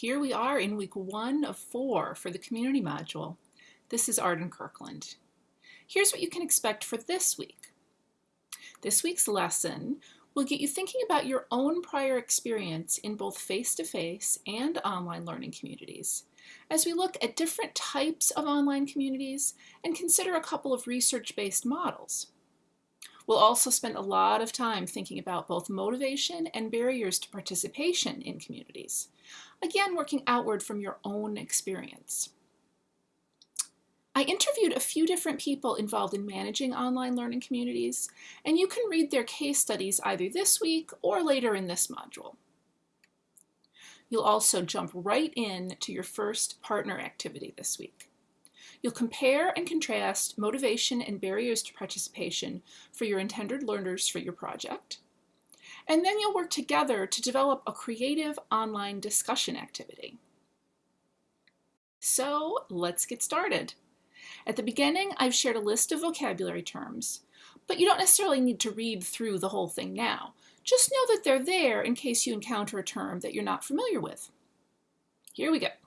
Here we are in week one of four for the community module. This is Arden Kirkland. Here's what you can expect for this week. This week's lesson will get you thinking about your own prior experience in both face-to-face -face and online learning communities as we look at different types of online communities and consider a couple of research-based models. We'll also spend a lot of time thinking about both motivation and barriers to participation in communities, again working outward from your own experience. I interviewed a few different people involved in managing online learning communities, and you can read their case studies either this week or later in this module. You'll also jump right in to your first partner activity this week. You'll compare and contrast motivation and barriers to participation for your intended learners for your project. And then you'll work together to develop a creative online discussion activity. So let's get started. At the beginning, I've shared a list of vocabulary terms, but you don't necessarily need to read through the whole thing now. Just know that they're there in case you encounter a term that you're not familiar with. Here we go.